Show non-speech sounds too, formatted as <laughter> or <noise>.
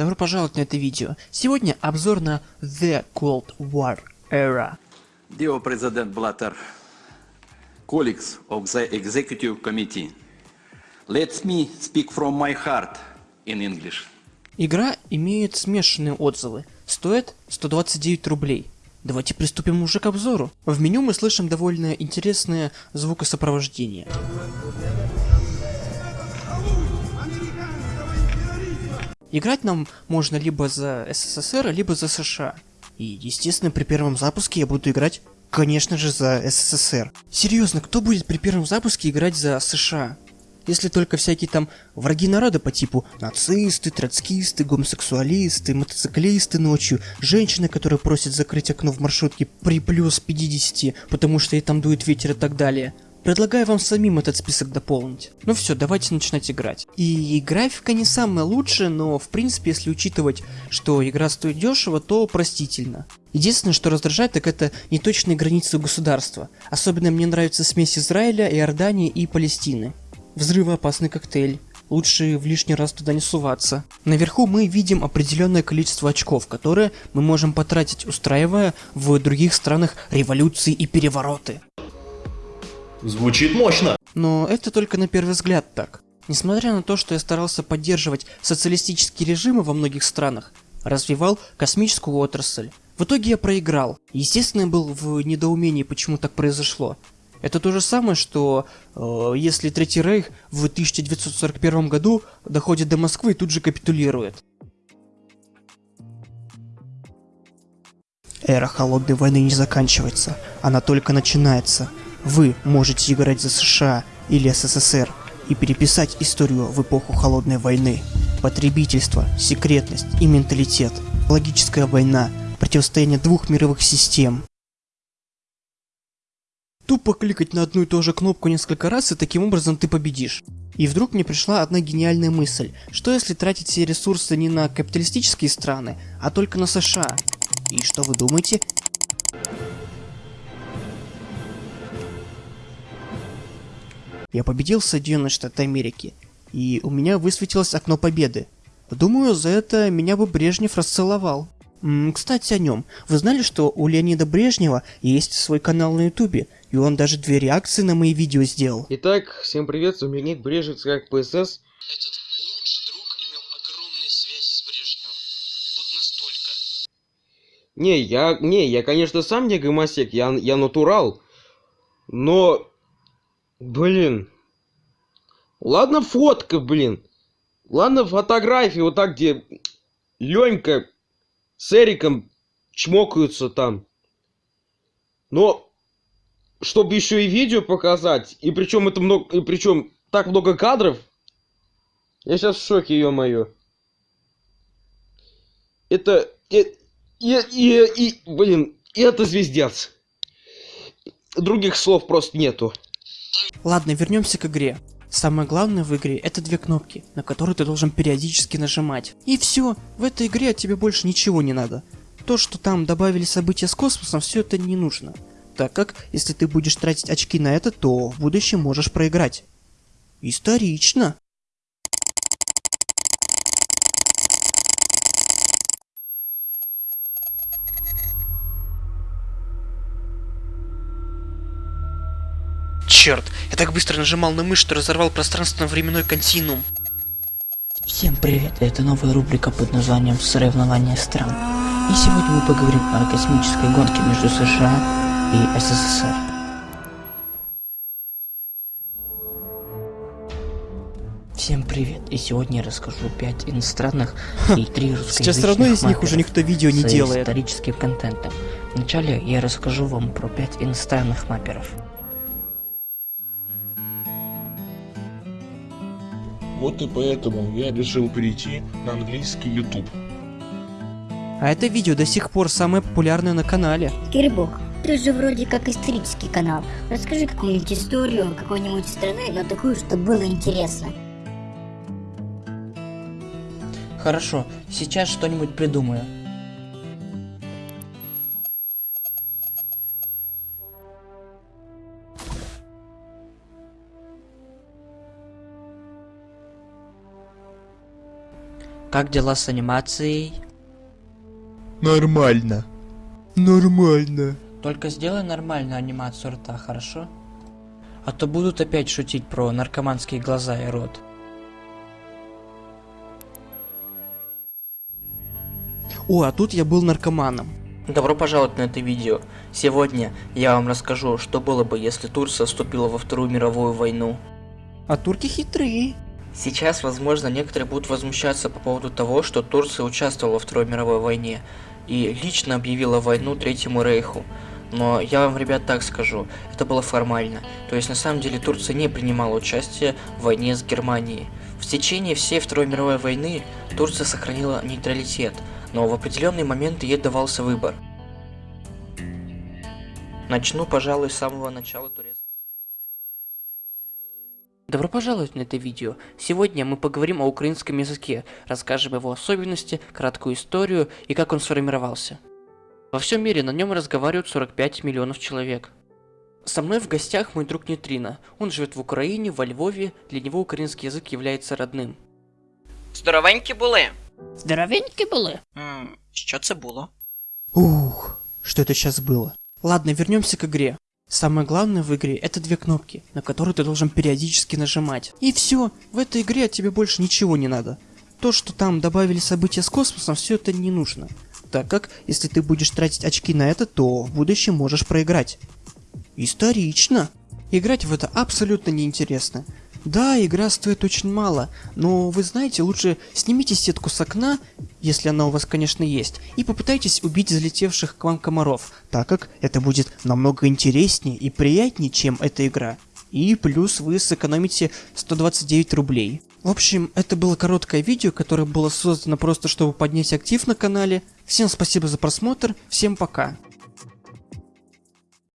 добро пожаловать на это видео. Сегодня обзор на The Cold War Era. Dear President Blatter, colleagues of the Executive Committee, let me speak from my heart in English. Игра имеет смешанные отзывы. Стоит 129 рублей. Давайте приступим уже к обзору. В меню мы слышим довольно интересное звукосопровождение. Играть нам можно либо за СССР, либо за США. И, естественно, при первом запуске я буду играть, конечно же, за СССР. Серьезно, кто будет при первом запуске играть за США? Если только всякие там враги народа по типу нацисты, троцкисты, гомосексуалисты, мотоциклисты ночью, женщины, которые просят закрыть окно в маршрутке при плюс 50, потому что и там дует ветер и так далее. Предлагаю вам самим этот список дополнить. Ну все, давайте начинать играть. И графика не самая лучшая, но в принципе, если учитывать, что игра стоит дешево, то простительно. Единственное, что раздражает, так это неточные границы государства. Особенно мне нравится смесь Израиля, Иордании и Палестины. Взрывоопасный коктейль. Лучше в лишний раз туда не суваться. Наверху мы видим определенное количество очков, которые мы можем потратить, устраивая в других странах революции и перевороты. Звучит мощно. Но это только на первый взгляд так. Несмотря на то, что я старался поддерживать социалистические режимы во многих странах, развивал космическую отрасль. В итоге я проиграл. Естественно, я был в недоумении, почему так произошло. Это то же самое, что э, если Третий Рейх в 1941 году доходит до Москвы и тут же капитулирует. Эра Холодной войны не заканчивается, она только начинается. Вы можете играть за США или СССР и переписать историю в эпоху Холодной войны. Потребительство, секретность и менталитет, логическая война, противостояние двух мировых систем. Тупо кликать на одну и ту же кнопку несколько раз, и таким образом ты победишь. И вдруг мне пришла одна гениальная мысль. Что если тратить все ресурсы не на капиталистические страны, а только на США? И что вы думаете? Я победил Соединенные Штаты Америки, и у меня высветилось окно победы. Думаю, за это меня бы Брежнев расцеловал. М кстати, о нем. Вы знали, что у Леонида Брежнева есть свой канал на ютубе, и он даже две реакции на мои видео сделал. Итак, всем привет, с вами ник Брежнев, как ПСС. Этот лучший друг имел огромные связи с Брежневым. Вот настолько. Не, я, не, я, конечно, сам не гомосек, я, я натурал. Но, блин. Ладно фотка, блин. Ладно фотографии, вот так, где Ленька с Эриком чмокаются там. Но, чтобы еще и видео показать, и причем это много, и причем так много кадров, я сейчас в шоке, ё-моё. Это, и, и, и, и, блин, это звездец. Других слов просто нету. Ладно, вернемся к игре. Самое главное в игре это две кнопки, на которые ты должен периодически нажимать. И все, в этой игре от тебе больше ничего не надо. То, что там добавили события с космосом, все это не нужно. Так как, если ты будешь тратить очки на это, то в будущем можешь проиграть. Исторично. Черт, я так быстро нажимал на мышь, что разорвал пространственно-временной континуум. Всем привет, это новая рубрика под названием «Соревнования стран». И сегодня мы поговорим о космической гонке между США и СССР. Всем привет, и сегодня я расскажу 5 иностранных <laughs> и 3 русскоязычных Сейчас все равно из них уже никто видео не делает. историческим контентом. Вначале я расскажу вам про 5 иностранных маперов. Вот и поэтому я решил перейти на английский YouTube. А это видео до сих пор самое популярное на канале. Кирбок, ты же вроде как исторический канал. Расскажи какую-нибудь историю какой-нибудь страны, но такую, чтобы было интересно. Хорошо, сейчас что-нибудь придумаю. Как дела с анимацией? Нормально. Нормально. Только сделай нормальную анимацию рта, хорошо? А то будут опять шутить про наркоманские глаза и рот. О, а тут я был наркоманом. Добро пожаловать на это видео. Сегодня я вам расскажу, что было бы, если Турция вступила во Вторую мировую войну. А турки хитрые. Сейчас, возможно, некоторые будут возмущаться по поводу того, что Турция участвовала во Второй мировой войне и лично объявила войну Третьему Рейху. Но я вам, ребят, так скажу, это было формально. То есть, на самом деле, Турция не принимала участие в войне с Германией. В течение всей Второй мировой войны Турция сохранила нейтралитет, но в определенные моменты ей давался выбор. Начну, пожалуй, с самого начала турецкой. Добро пожаловать на это видео. Сегодня мы поговорим о украинском языке, расскажем его особенности, краткую историю и как он сформировался. Во всем мире на нем разговаривают 45 миллионов человек. Со мной в гостях мой друг Нейтрино. Он живет в Украине, во Львове, для него украинский язык является родным. Здоровенькі були. Здоровенькі були. М, Що це було? Ух, что это сейчас было? Ладно, вернемся к игре. Самое главное в игре это две кнопки, на которые ты должен периодически нажимать. И все, в этой игре тебе больше ничего не надо. То, что там добавили события с космосом, все это не нужно. Так как, если ты будешь тратить очки на это, то в будущем можешь проиграть. Исторично. Играть в это абсолютно неинтересно. Да, игра стоит очень мало, но вы знаете, лучше снимите сетку с окна, если она у вас, конечно, есть, и попытайтесь убить залетевших к вам комаров, так как это будет намного интереснее и приятнее, чем эта игра. И плюс вы сэкономите 129 рублей. В общем, это было короткое видео, которое было создано просто, чтобы поднять актив на канале. Всем спасибо за просмотр, всем пока.